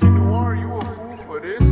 You know, are you a fool for this?